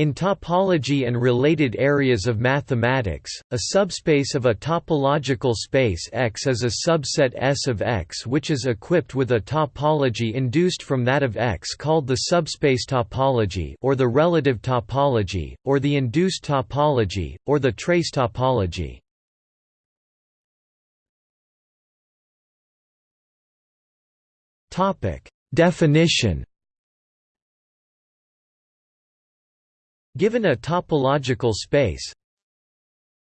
In topology and related areas of mathematics, a subspace of a topological space X is a subset S of X which is equipped with a topology induced from that of X called the subspace topology or the relative topology, or the induced topology, or the trace topology. Definition Given a topological space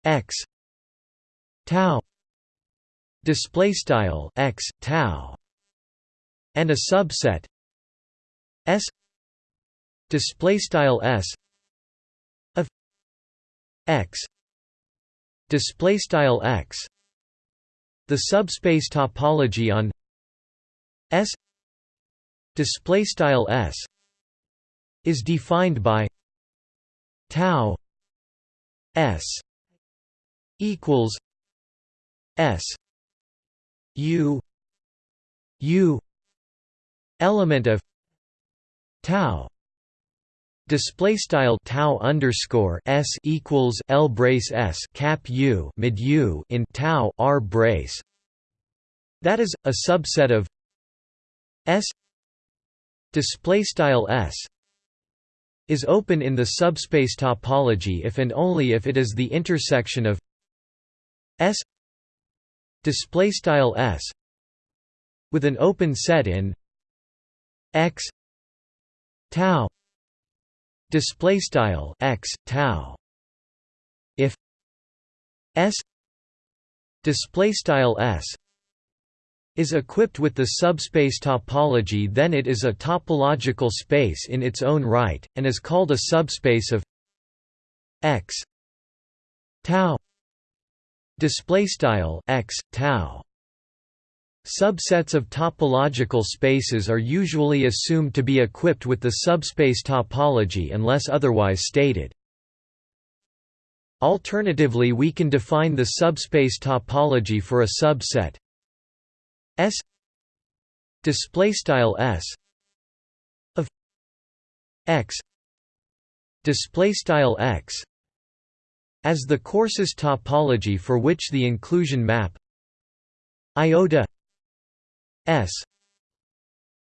X tau display style X tau and a subset S display style S of X display style X the subspace topology on S display style S is defined by tau S equals S U U element of tau Display style tau underscore s equals l brace s cap u mid u in tau r brace. That is a subset of S display style S is open in the subspace topology if and only if it is the intersection of S display style S with an open set in X tau display style X tau. If S display style S is equipped with the subspace topology then it is a topological space in its own right, and is called a subspace of x tau x tau Subsets of topological spaces are usually assumed to be equipped with the subspace topology unless otherwise stated. Alternatively we can define the subspace topology for a subset S display style S of X display style X as the coarsest topology for which the inclusion map iota S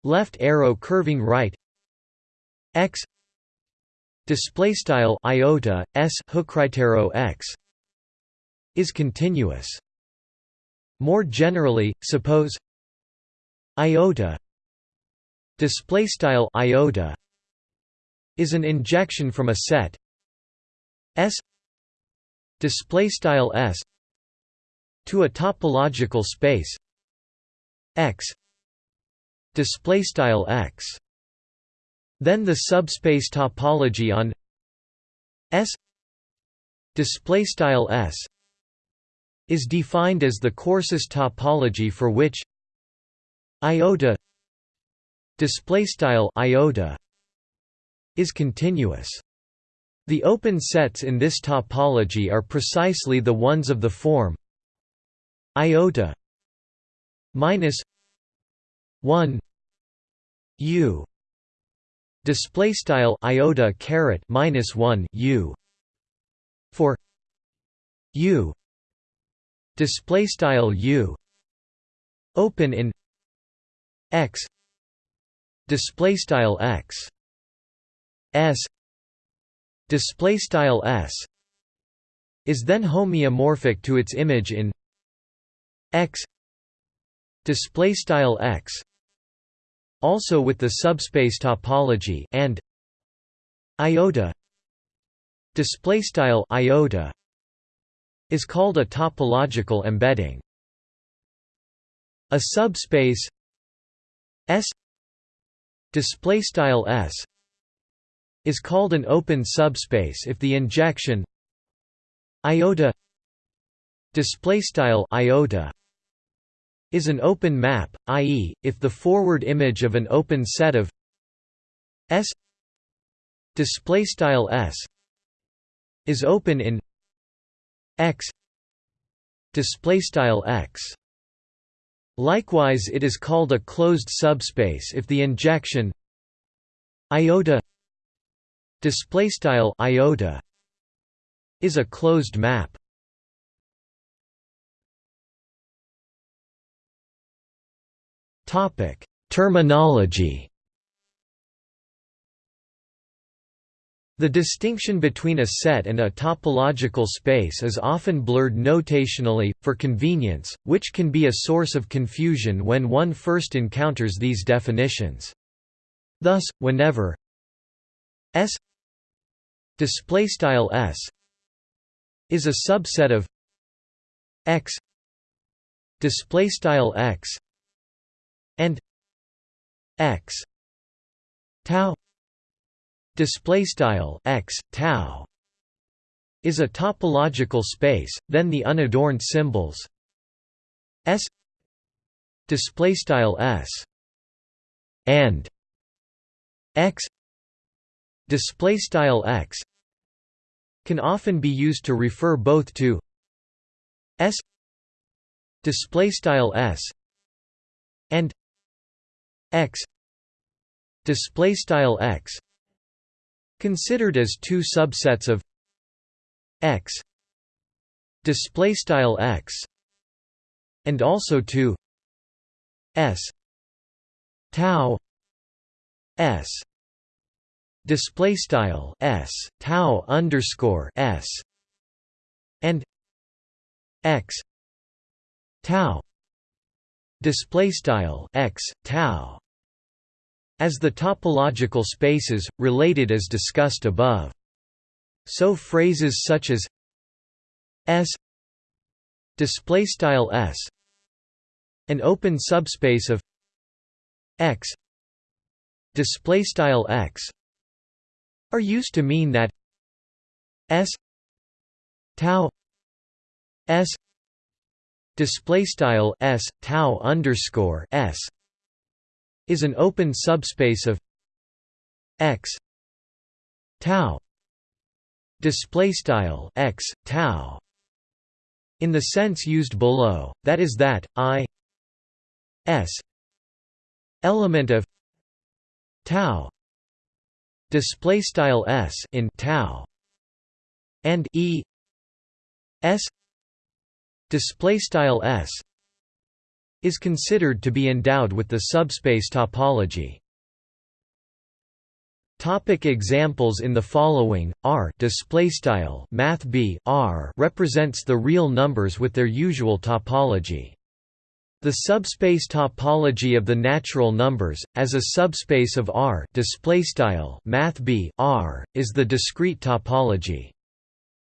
left arrow curving right X display style iota S hook X is continuous more generally, suppose iota display style iota is an injection from a set S display style S to a topological space X display style X. Then the subspace topology on S display style S is defined as the coarsest topology for which iota display style iota is continuous. The open sets in this topology are precisely the ones of the form iota minus 1 u display style iota caret minus 1 u for u display style u open in x display style x s display style s is then homeomorphic to its image in x display style x also with the subspace topology and iota display style iota is called a topological embedding. A subspace S display style S is called an open subspace if the injection iota display style iota is an open map, i.e., if the forward image of an open set of S display style S is open in x. Display style x. Likewise it is called a closed subspace if the injection iota display style iota is a closed map. Topic terminology The distinction between a set and a topological space is often blurred notationally, for convenience, which can be a source of confusion when one first encounters these definitions. Thus, whenever S S is a subset of X X and X tau display style x tau is a topological space then the unadorned symbols s display style s and x display style x can often be used to refer both to s display style s and x display style x considered as two subsets of x display style x and also to s tau s display style s tau underscore s and x tau display style x tau as the topological spaces, related as discussed above. So phrases such as S displaystyle S an open subspace of X displaystyle X are used to mean that S tau S displaystyle S tau underscore S is an open subspace of x tau display style x tau in the sense used below. That is that i s element of tau display style s in tau and e s display style s is considered to be endowed with the subspace topology. Topic examples in the following R displaystyle math B R represents the real numbers with their usual topology. The subspace topology of the natural numbers as a subspace of R math B R is the discrete topology.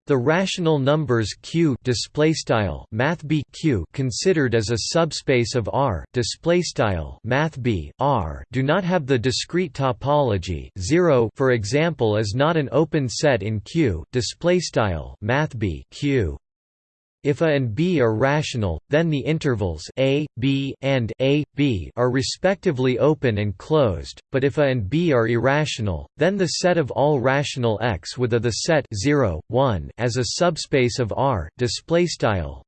The rational numbers Q displaystyle math B Q considered as a subspace of R displaystyle math B R do not have the discrete topology 0 for example is not an open set in Q displaystyle math B Q if A and B are rational, then the intervals a, b, and a, b are respectively open and closed, but if A and B are irrational, then the set of all rational x with A the set 0, 1 as a subspace of R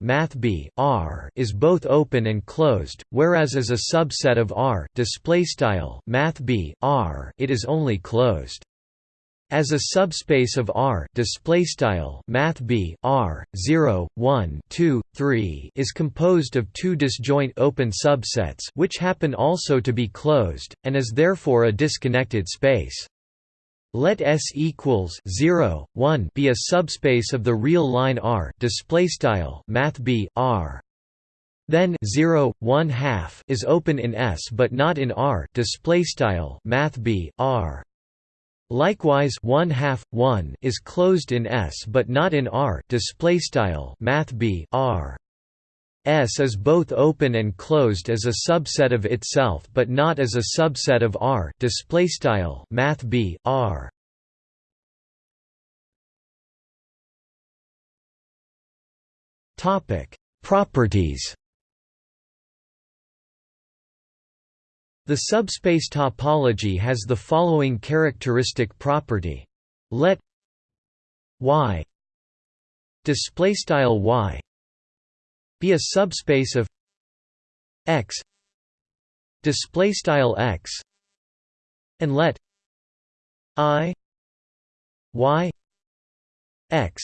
math B R is both open and closed, whereas as a subset of R math B R it is only closed. As a subspace of R displaystyle math B R 0 1 2 3 is composed of two disjoint open subsets which happen also to be closed and is therefore a disconnected space. Let S equals 0 1 be a subspace of the real line R displaystyle math B R then 0 1 half is open in S but not in R displaystyle math B R Likewise, one half one is closed in S but not in R. Display style Math B R. S is both open and closed as a subset of itself but not as a subset of R. Display style Math B R. Topic: Properties. The subspace topology has the following characteristic property. Let y displaystyle y be a subspace of x displaystyle x and let i y x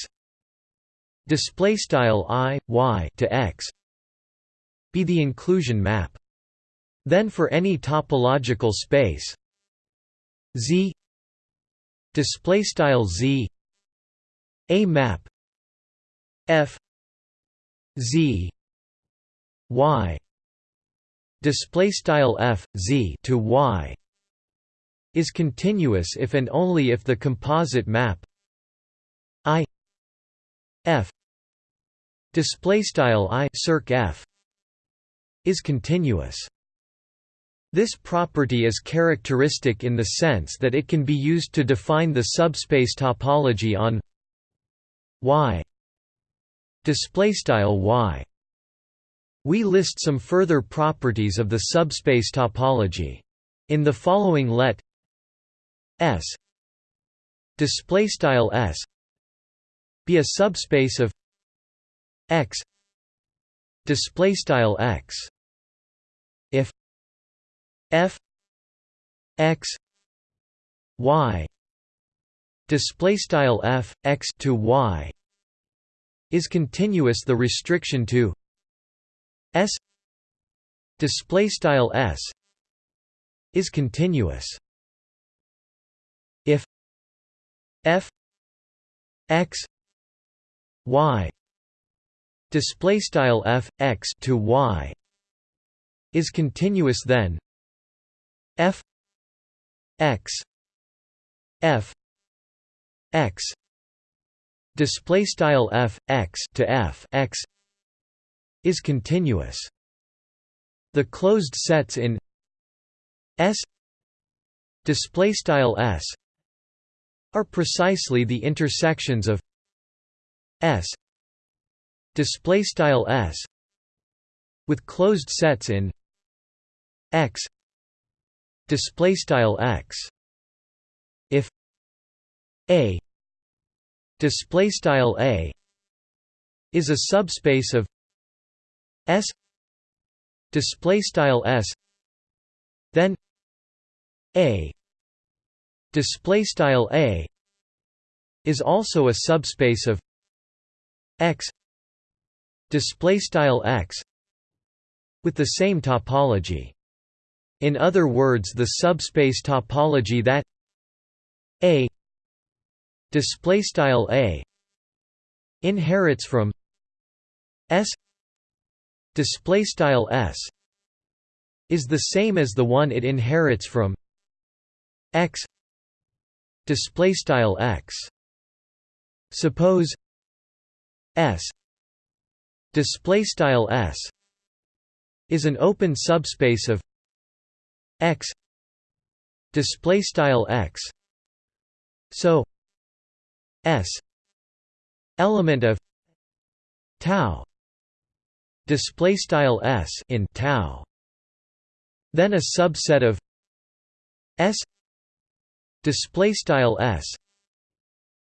display style i y to x be the inclusion map then for any topological space z display style z a map f z y display style f z to y is continuous if and only if the composite map i f display style i circ f is continuous this property is characteristic in the sense that it can be used to define the subspace topology on y. Display style y. We list some further properties of the subspace topology. In the following let S display style S be a subspace of X display style X F X Y display style F X to Y is continuous. The restriction to S display style S is continuous. If F X Y display style F X to Y is continuous then F X F X display style F X to F X is continuous. The closed sets in S display style S are precisely the intersections of S display style S with closed sets in X display style X. If A display style A is a subspace of S display style S then A display style A is also a subspace of X display style X with the same topology in other words the subspace topology that A display style A inherits from S display style s is the same as the one it inherits from x display style x. Suppose s display style s is an open subspace of x display style x. So s element of tau display style s in tau. Then a subset of s display style s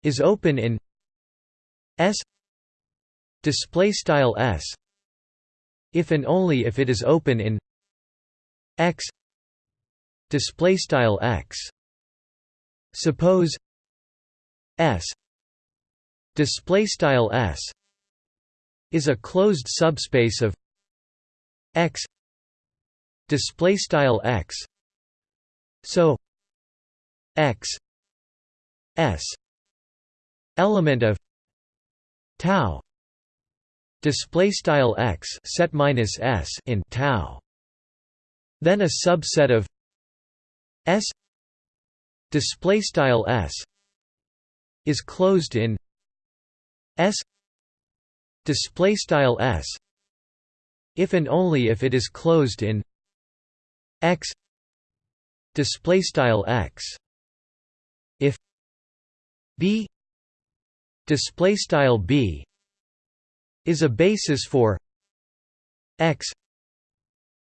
is open in s display style s if and only if it is open in x display style x. Suppose s display style s is a closed subspace of X display style X. So X S element of tau display style X set minus S in tau. Then a subset of S display style S is closed in S display style s if and only if it is closed in x display style x. If b display style b is a basis for x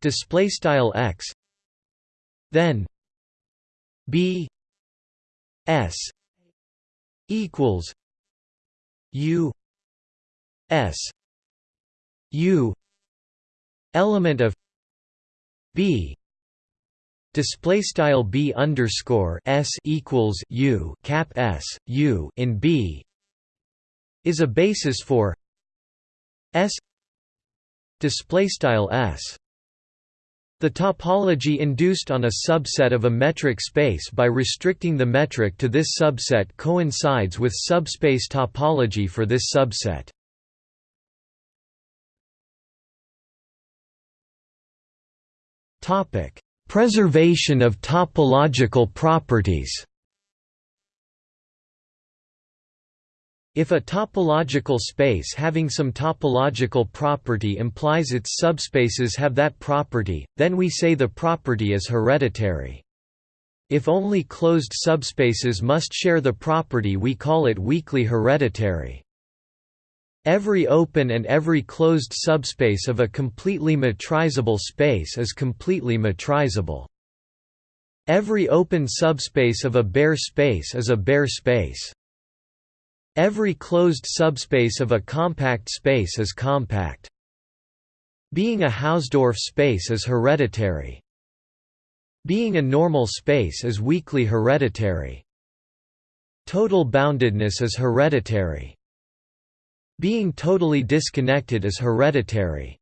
display style x then b s equals u S U element of B display style b underscore s equals u cap s u in b is a basis for s display style s the topology induced on a subset of a metric space by restricting the metric to this subset coincides with subspace topology for this subset. Preservation of topological properties. If a topological space having some topological property implies its subspaces have that property, then we say the property is hereditary. If only closed subspaces must share the property we call it weakly hereditary. Every open and every closed subspace of a completely metrizable space is completely metrizable. Every open subspace of a Baire space is a Baire space. Every closed subspace of a compact space is compact. Being a Hausdorff space is hereditary. Being a normal space is weakly hereditary. Total boundedness is hereditary. Being totally disconnected is hereditary.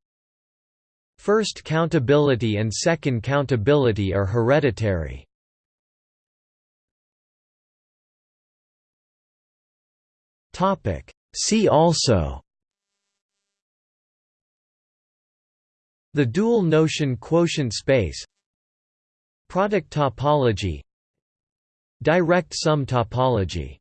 First countability and second countability are hereditary. See also. The dual notion quotient space. Product topology. Direct sum topology